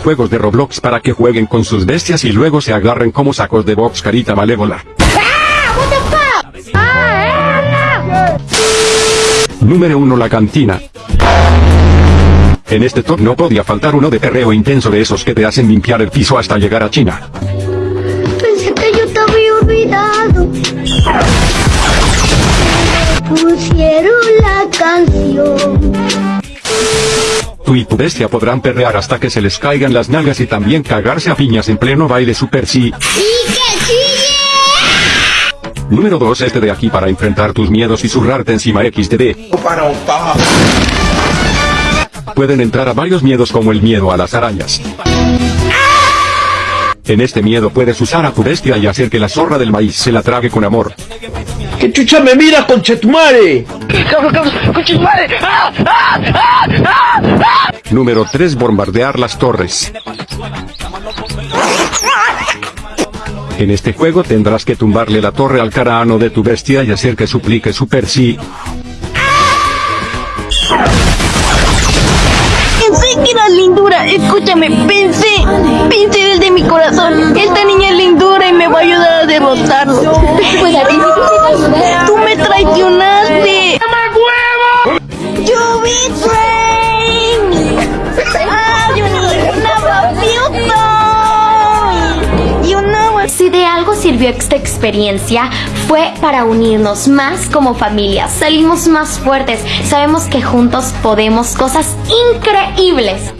juegos de Roblox para que jueguen con sus bestias y luego se agarren como sacos de box carita malévola. Número 1 La cantina. En este top no podía faltar uno de perreo intenso de esos que te hacen limpiar el piso hasta llegar a China. Pensé que yo te había olvidado. Pusieron la canción. Tú y tu bestia podrán perrear hasta que se les caigan las nalgas y también cagarse a piñas en pleno baile super sí. ¡Y que sigue! Número 2 Este de aquí para enfrentar tus miedos y zurrarte encima XDD. Pueden entrar a varios miedos como el miedo a las arañas. En este miedo puedes usar a tu bestia y hacer que la zorra del maíz se la trague con amor. ¡Qué chucha me mira, conchetumare! Número 3 Bombardear las torres. En este juego tendrás que tumbarle la torre al carano de tu bestia y hacer que suplique super sí. Pensé que era lindura, escúchame, pensé Tú me traicionaste. You betrayed me. Ah, you never feel so. You know. Si de algo sirvió esta experiencia fue para unirnos más como familia, salimos más fuertes, sabemos que juntos podemos cosas increíbles.